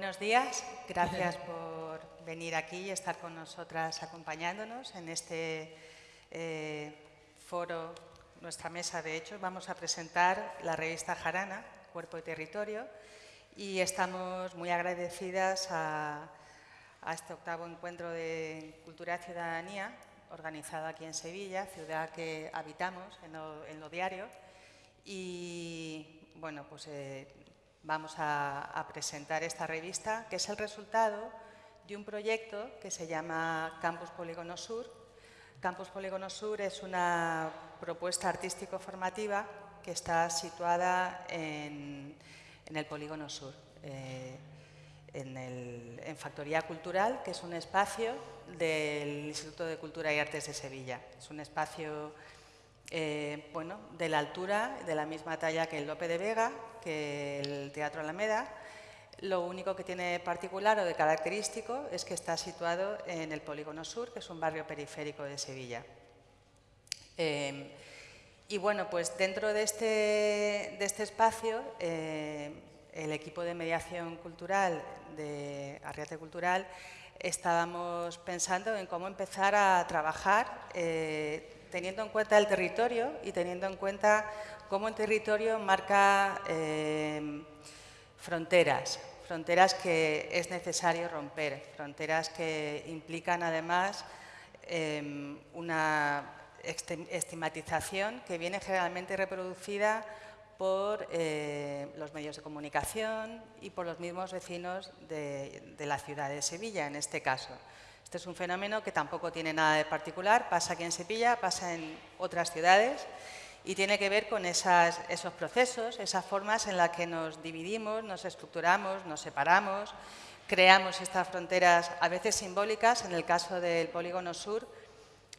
Buenos días, gracias por venir aquí y estar con nosotras acompañándonos en este eh, foro, nuestra mesa de hecho. Vamos a presentar la revista Jarana, Cuerpo y Territorio, y estamos muy agradecidas a, este octavo encuentro de Cultura y Ciudadanía, organizado aquí en Sevilla, ciudad que habitamos en lo, diario. Y bueno, pues eh, vamos a, presentar esta revista, que es el resultado de un proyecto que se llama Campus Polígono Sur. Campus Polígono Sur es una propuesta artístico-formativa que está situada en, el Polígono Sur, eh, en, en, Factoría Cultural, que es un espacio del Instituto de Cultura y Artes de Sevilla. Es un espacio eh, bueno, de la altura, de la misma talla que el Lope de Vega, que el Teatro Alameda. Lo único que tiene particular o de característico es que está situado en el Polígono Sur, que es un barrio periférico de Sevilla. Eh, y bueno, pues dentro de este, de este espacio, eh, el equipo de mediación cultural de Arriate Cultural estábamos pensando en cómo empezar a trabajar teniendo en cuenta el territorio y teniendo en cuenta cómo el territorio marca eh, fronteras, fronteras que es necesario romper, fronteras que implican además em, una estigmatización que viene generalmente reproducida por eh, los medios de comunicación y por los mismos vecinos de la ciudad de Sevilla, en este caso. Este es un fenómeno que tampoco tiene nada de particular, pasa aquí en Sevilla, pasa en otras ciudades y tiene que ver con esos procesos, esas formas en las que nos dividimos, nos estructuramos, nos separamos, creamos estas fronteras a veces simbólicas, en el caso del Polígono Sur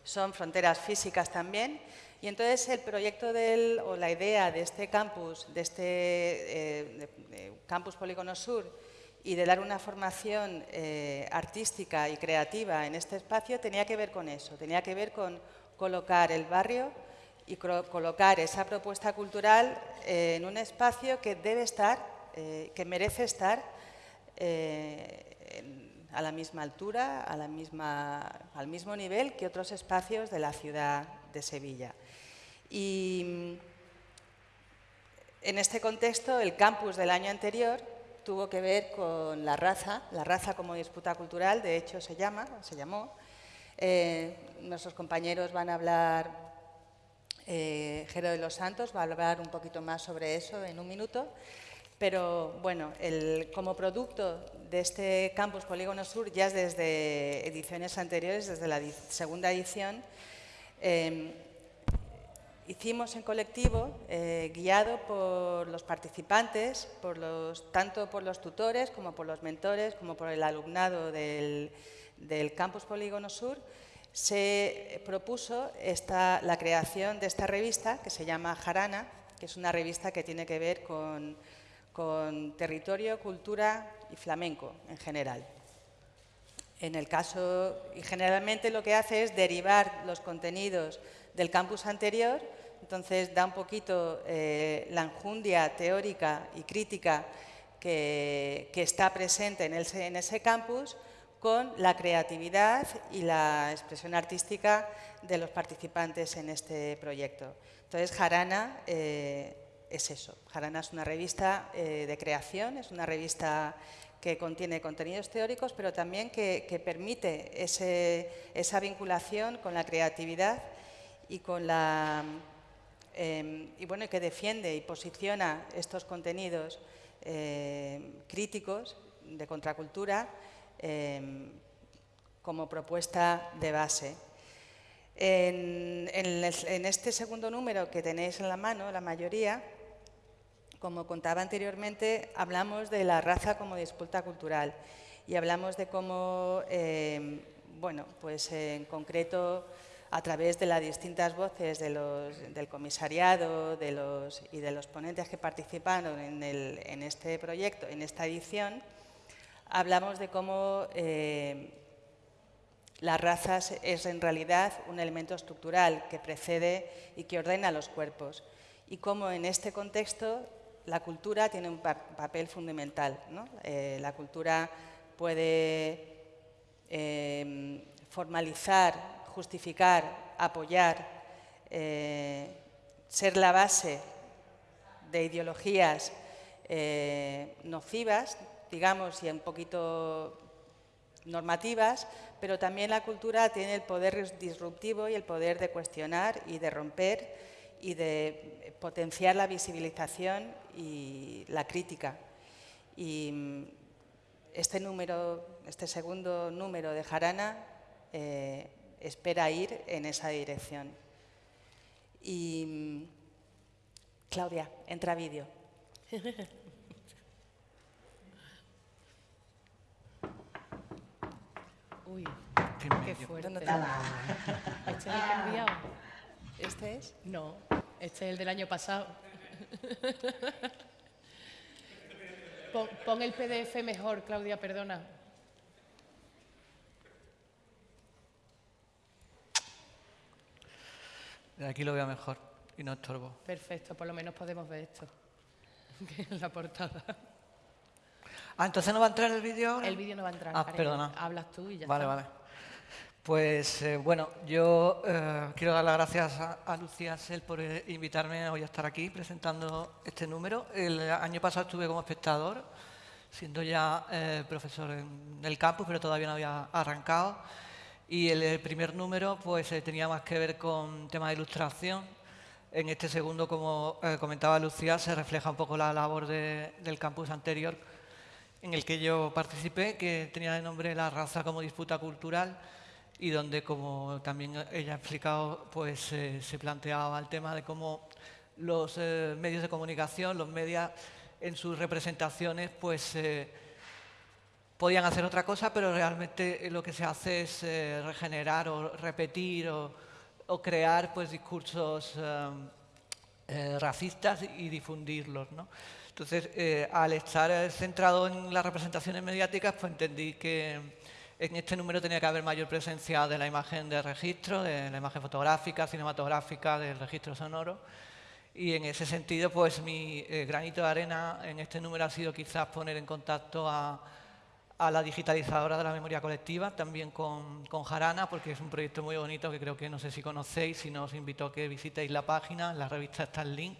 son fronteras físicas también, y entonces el proyecto del, o la idea de este campus, de este eh, campus Polígono Sur, y de dar una formación eh, artística y creativa en este espacio tenía que ver con eso, tenía que ver con colocar el barrio y colocar esa propuesta cultural eh, en un espacio que debe estar, que merece estar a la misma altura, al mismo nivel que otros espacios de la ciudad de Sevilla. Y mm, en este contexto, el campus del año anterior tuvo que ver con la raza, la raza como disputa cultural, de hecho se llama, se llamó. Eh, nuestros compañeros van a hablar, eh, Jero de los Santos va a hablar un poquito más sobre eso en un minuto, pero bueno, como producto de este Campus Polígono Sur, ya desde ediciones anteriores, desde la segunda edición, eh, hicimos en colectivo, eh, guiado por los participantes, tanto por los tutores como por los mentores, como por el alumnado del, Campus Polígono Sur, se propuso esta, la creación de esta revista que se llama Jarana, que es una revista que tiene que ver con territorio, cultura y flamenco en general. En el caso, y generalmente lo que hace es derivar los contenidos del campus anterior, entonces da un poquito eh, la enjundia teórica y crítica que, está presente en, ese campus con la creatividad y la expresión artística de los participantes en este proyecto. Entonces, Jarana eh, es eso. Jarana es una revista eh, de creación, es una revista que contiene contenidos teóricos, pero también que, permite esa vinculación con la creatividad y con la em, y bueno, que defiende y posiciona estos contenidos em, críticos de contracultura em, como propuesta de base. En, en, este segundo número que tenéis en la mano, la mayoría, como contaba anteriormente, hablamos de la raza como disputa cultural y hablamos de cómo, bueno, pues en concreto a través de las distintas voces del comisariado y de los ponentes que participaron en, este proyecto, en esta edición, hablamos de cómo eh, las razas es en realidad un elemento estructural que precede y que ordena los cuerpos y cómo en este contexto la cultura tiene un papel fundamental. Eh, la cultura puede em, formalizar, justificar, apoyar, eh, ser la base de ideologías eh, nocivas, digamos, y un poquito normativas, pero también la cultura tiene el poder disruptivo y el poder de cuestionar y de romper y de potenciar la visibilización y la crítica. Y mm, este número, este segundo número de Jarana eh, espera ir en esa dirección. Y mm, Claudia, entra vídeo. Uy, qué fuerte. ¿Este es el que he enviado? ¿Este es? No, este es el del año pasado. Pon, el PDF mejor, Claudia, perdona. aquí lo veo mejor y no estorbo. Perfecto, por lo menos podemos ver esto, que es la portada. Ah, entonces no va a entrar el vídeo El vídeo no va a entrar. Ah, perdona. Hablas tú y ya vale, está. Vale, vale. Pues eh, bueno, yo eh, quiero dar las gracias a, Lucía Sel por eh, invitarme hoy a estar aquí presentando este número. El año pasado estuve como espectador, siendo ya profesor en el campus, pero todavía no había arrancado. Y el, primer número pues tenía más que ver con temas de ilustración. En este segundo, como comentaba Lucía, se refleja un poco la labor del campus anterior en el que yo participé, que tenía de nombre La raza como disputa cultural y donde, como también ella ha explicado, pues eh, se planteaba el tema de cómo los eh, medios de comunicación, los medios en sus representaciones, pues eh, podían hacer otra cosa, pero realmente lo que se hace es regenerar o repetir o, o crear pues, discursos racistas y difundirlos. ¿no? Entonces, al estar centrado en las representaciones mediáticas, pues entendí que en este número tenía que haber mayor presencia de la imagen de registro, de la imagen fotográfica, cinematográfica, del registro sonoro. Y en ese sentido, pues mi eh, granito de arena en este número ha sido quizás poner en contacto a, la digitalizadora de la memoria colectiva, también con, con, Jarana, porque es un proyecto muy bonito que creo que no sé si conocéis, si no os invito a que visitéis la página, la revista está el link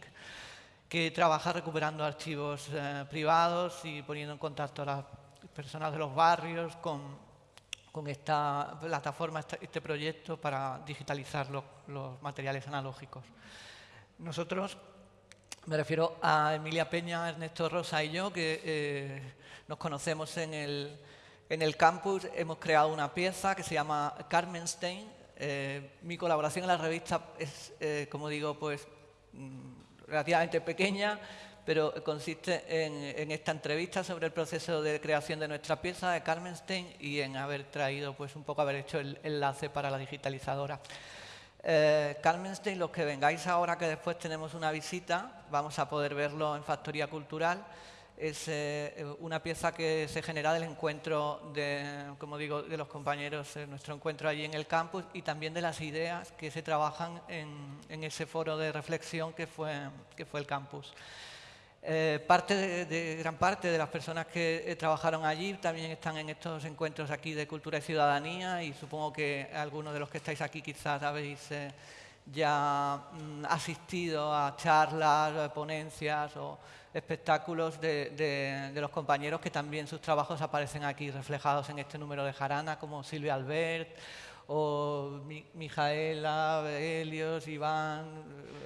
que trabaja recuperando archivos eh, privados y poniendo en contacto a las personas de los barrios con, con esta plataforma, este, proyecto para digitalizar los, materiales analógicos. Nosotros, me refiero a Emilia Peña, Ernesto Rosa y yo, que eh, nos conocemos en el, en el campus, hemos creado una pieza que se llama Carmenstein. Eh, mi colaboración en la revista es, como digo, pues mm, relativamente pequeña, pero consiste en, esta entrevista sobre el proceso de creación de nuestra pieza de Carmenstein y en haber traído, pues un poco haber hecho el enlace para la digitalizadora. Eh, Carmenstein, los que vengáis ahora que después tenemos una visita, vamos a poder verlo en Factoría Cultural, es eh, una pieza que se genera del encuentro de, como digo, de los compañeros, nuestro encuentro allí en el campus y también de las ideas que se trabajan en, ese foro de reflexión que que fue el campus. Eh, parte de, gran parte de las personas que eh, trabajaron allí también están en estos encuentros aquí de cultura y ciudadanía y supongo que algunos de los que estáis aquí quizás habéis ya mm, asistido a charlas, ponencias o espectáculos de, los compañeros que también sus trabajos aparecen aquí reflejados en este número de Jarana, como Silvia Albert o Mijaela, Helios, Iván,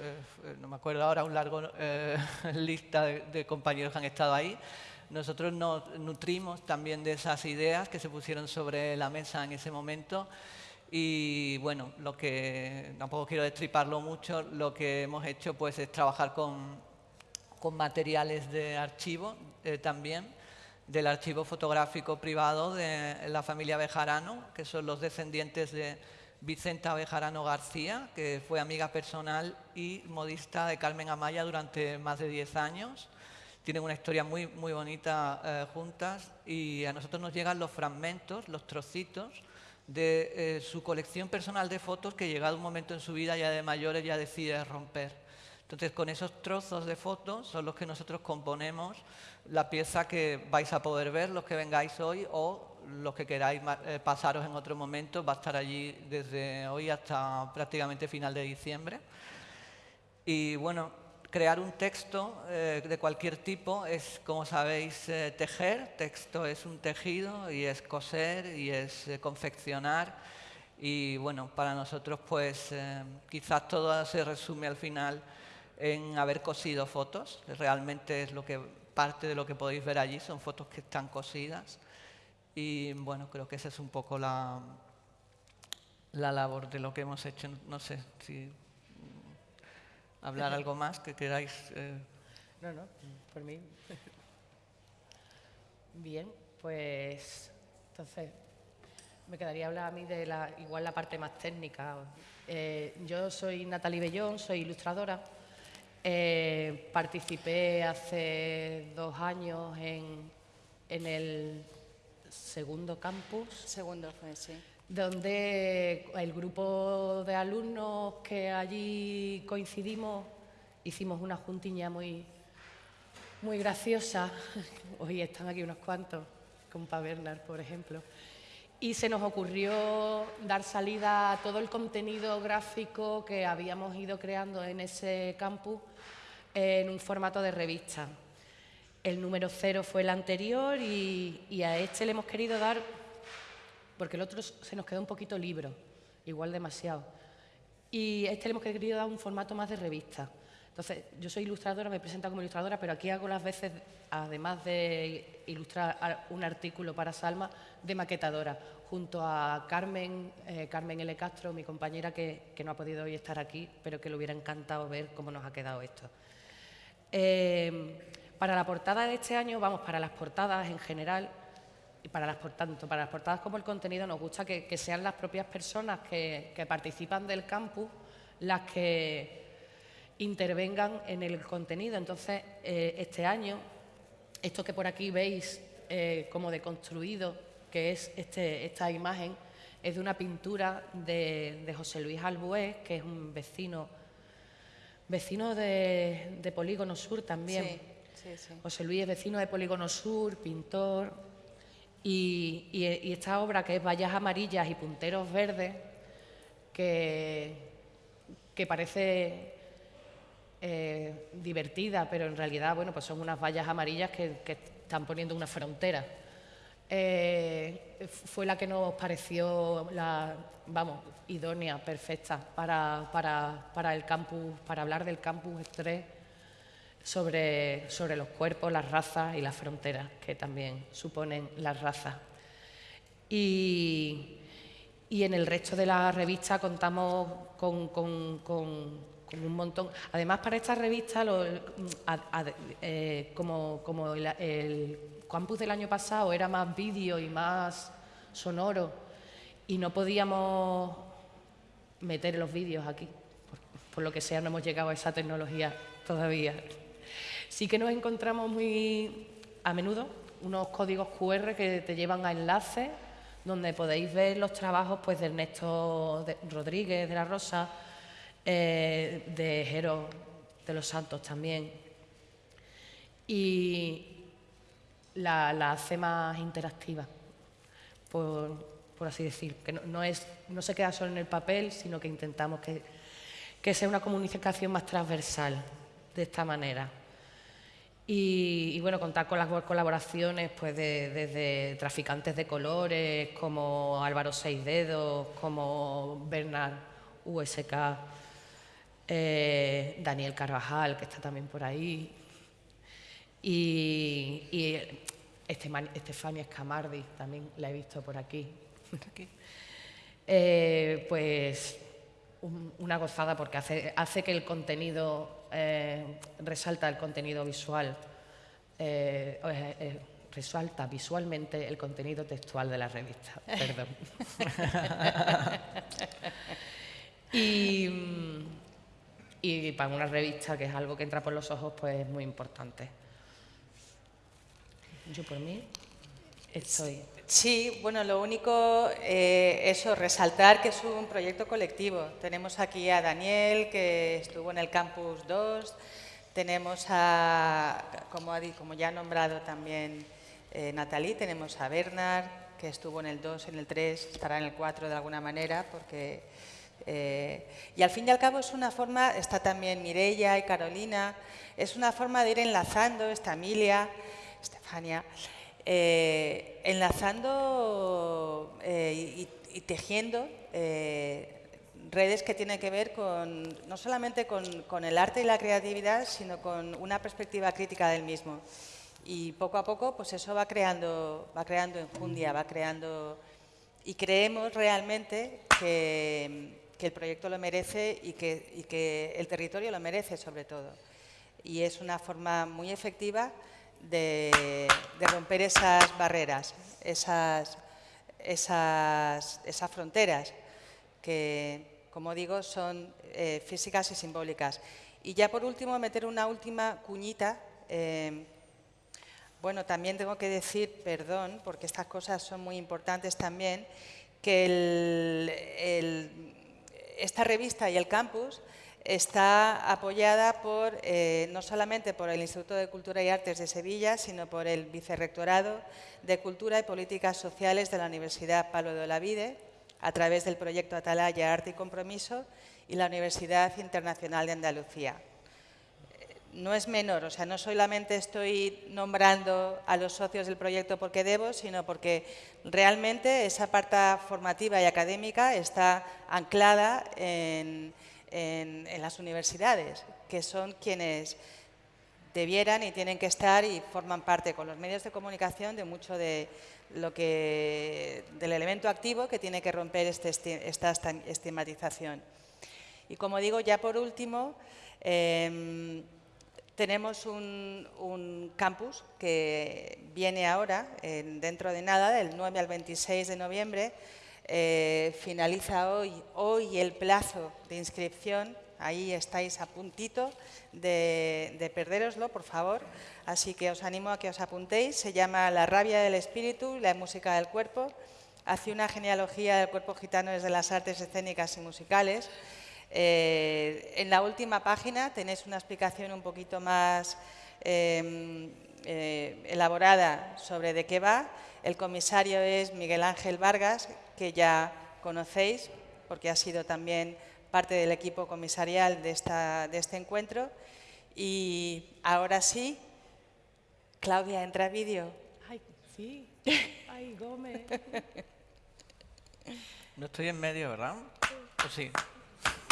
eh, no me acuerdo ahora, un largo eh, lista de, compañeros que han estado ahí. Nosotros nos nutrimos también de esas ideas que se pusieron sobre la mesa en ese momento y bueno, lo que tampoco quiero destriparlo mucho, lo que hemos hecho pues es trabajar con con materiales de archivo eh, también, del archivo fotográfico privado de la familia Bejarano, que son los descendientes de Vicenta Bejarano García, que fue amiga personal y modista de Carmen Amaya durante más de 10 años. Tienen una historia muy, muy bonita eh, juntas y a nosotros nos llegan los fragmentos, los trocitos de eh, su colección personal de fotos que llegado un momento en su vida ya de mayores ya decide romper. Entonces, con esos trozos de fotos son los que nosotros componemos la pieza que vais a poder ver, los que vengáis hoy, o los que queráis eh, pasaros en otro momento, va a estar allí desde hoy hasta prácticamente final de diciembre. Y bueno, crear un texto eh, de cualquier tipo es, como sabéis, eh, tejer. Texto es un tejido y es coser y es confeccionar. Y bueno, para nosotros pues quizás todo se resume al final en haber cosido fotos. Realmente es lo que parte de lo que podéis ver allí, son fotos que están cosidas. Y bueno, creo que esa es un poco la, la labor de lo que hemos hecho. No sé si hablar algo más que queráis. Eh. No, no, por mí. Bien, pues entonces me quedaría hablar a mí de la, igual la parte más técnica. Eh, yo soy Natalie Bellón, soy ilustradora eh, participé hace dos años en, el segundo campus. Segundo fue, sí. Donde el grupo de alumnos que allí coincidimos hicimos una juntiña muy, muy graciosa. Hoy están aquí unos cuantos, compa Bernard, por ejemplo. Y se nos ocurrió dar salida a todo el contenido gráfico que habíamos ido creando en ese campus en un formato de revista. El número cero fue el anterior y, a este le hemos querido dar, porque el otro se nos quedó un poquito libro, igual demasiado. Y a este le hemos querido dar un formato más de revista. Entonces, yo soy ilustradora, me presento como ilustradora, pero aquí hago las veces, además de ilustrar un artículo para Salma, de maquetadora, junto a Carmen, eh, Carmen L. Castro, mi compañera que, no ha podido hoy estar aquí, pero que le hubiera encantado ver cómo nos ha quedado esto. Eh, para la portada de este año, vamos, para las portadas en general, y para las, tanto para las portadas como el contenido, nos gusta que, sean las propias personas que, participan del campus las que intervengan en el contenido. Entonces, eh, este año, esto que por aquí veis eh, como deconstruido, que es este, esta imagen, es de una pintura de, de José Luis Albués, que es un vecino vecino de, Polígono Sur también. José Luis es vecino de Polígono Sur, pintor. Y, esta obra que es Vallas Amarillas y Punteros Verdes, que, que parece eh, divertida, pero en realidad bueno, pues son unas vallas amarillas que, están poniendo una frontera. Eh, fue la que nos pareció la, vamos, idónea, perfecta para, para, el campus, para hablar del campus 3 sobre, sobre los cuerpos, las razas y las fronteras que también suponen las razas. Y, y en el resto de la revista contamos con, con, un montón. Además, para esta revista, eh, como, como el campus del año pasado era más vídeo y más sonoro y no podíamos meter los vídeos aquí. Por, lo que sea, no hemos llegado a esa tecnología todavía. Sí que nos encontramos muy a menudo unos códigos QR que te llevan a enlaces donde podéis ver los trabajos pues, de Ernesto Rodríguez de la Rosa, eh, de Jero de los Santos también. Y, la, hace más interactiva, por, así decir, que no, es, no se queda solo en el papel, sino que intentamos que, sea una comunicación más transversal de esta manera. Y, bueno, contar con las colaboraciones pues desde traficantes de colores como Álvaro Seis Dedos, como Bernard USK, eh, Daniel Carvajal, que está también por ahí, y, Estefania Escamardi, también la he visto por aquí. Eh, pues una gozada porque hace, hace que el contenido, eh, resalta el contenido visual, eh, resalta visualmente el contenido textual de la revista. Perdón. y, y para una revista que es algo que entra por los ojos, pues es muy importante. Yo por mí. estoy. Sí, bueno, lo único, eh, eso, resaltar que es un proyecto colectivo. Tenemos aquí a Daniel, que estuvo en el Campus 2, tenemos a, como, como ya ha nombrado también eh, tenemos a Bernard, que estuvo en el 2, en el 3, estará en el 4 de alguna manera, porque... Eh, y al fin y al cabo es una forma, está también Mireia y Carolina, es una forma de ir enlazando esta Emilia, Estefania, eh, enlazando eh, y, tejiendo redes que tienen que ver con, no solamente con, el arte y la creatividad, sino con una perspectiva crítica del mismo. Y poco a poco, pues eso va creando, va creando enjundia, va creando... Y creemos realmente que, el proyecto lo merece y que, que el territorio lo merece sobre todo. Y es una forma muy efectiva de, romper esas barreras, esas, esas, esas, fronteras que, como digo, son eh, físicas y simbólicas. Y ya por último, meter una última cuñita. Eh, bueno, también tengo que decir, perdón, porque estas cosas son muy importantes también, que esta revista y el campus está apoyada por, eh, no solamente por el Instituto de Cultura y Artes de Sevilla, sino por el Vicerrectorado de Cultura y Políticas Sociales de la Universidad Palo de Olavide, a través del proyecto Atalaya Arte y Compromiso y la Universidad Internacional de Andalucía. No es menor, o sea, no solamente estoy nombrando a los socios del proyecto porque debo, sino porque realmente esa parte formativa y académica está anclada en, en, las universidades, que son quienes debieran y tienen que estar y forman parte con los medios de comunicación de mucho de lo que, del elemento activo que tiene que romper este, esta estigmatización. Y como digo, ya por último, em, tenemos un, campus que viene ahora, dentro de nada, del 9 al 26 de noviembre, eh, finaliza hoy, hoy el plazo de inscripción, ahí estáis a puntito de, de perderoslo, por favor, así que os animo a que os apuntéis, se llama La rabia del espíritu la música del cuerpo, hace una genealogía del cuerpo gitano desde las artes escénicas y musicales. Eh, en la última página tenéis una explicación un poquito más em, eh, elaborada sobre de qué va. El comisario es Miguel Ángel Vargas, que ya conocéis, porque ha sido también parte del equipo comisarial de, esta, de este encuentro. Y ahora sí, Claudia, entra vídeo. Ay, sí. Ay, Gómez. No estoy en medio, ¿verdad? Pues sí.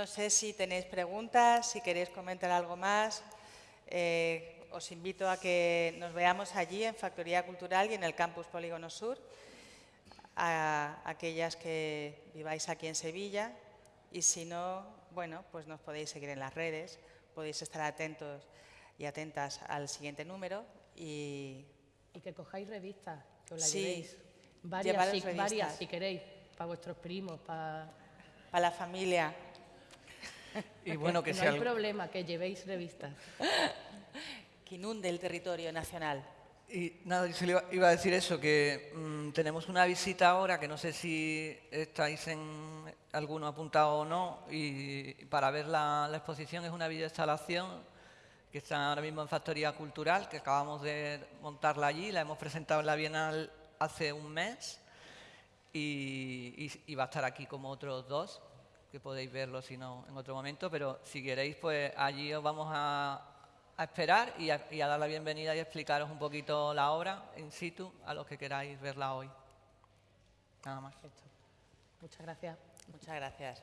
No sé si tenéis preguntas, si queréis comentar algo más. Eh, os invito a que nos veamos allí en Factoría Cultural y en el Campus Polígono Sur, a aquellas que viváis aquí en Sevilla y si no, bueno, pues nos podéis seguir en las redes, podéis estar atentos y atentas al siguiente número y... Y que cojáis revistas, que os las llevéis. Varias si, varias, si queréis, para vuestros primos, para... Para la familia. Y bueno, que no hay problema, que llevéis revistas. que inunde el territorio nacional. Y nada, yo iba a decir eso, que mm, tenemos una visita ahora, que no sé si estáis en alguno apuntado o no, y para ver la, exposición es una videoinstalación que está ahora mismo en Factoría Cultural, que acabamos de montarla allí, la hemos presentado en la Bienal hace un mes, y, y va a estar aquí como otros dos, que podéis verlo si no en otro momento, pero si queréis, pues allí os vamos a, esperar y a, dar la bienvenida y explicaros un poquito la obra in situ a los que queráis verla hoy. Nada más. Muchas gracias. Muchas gracias.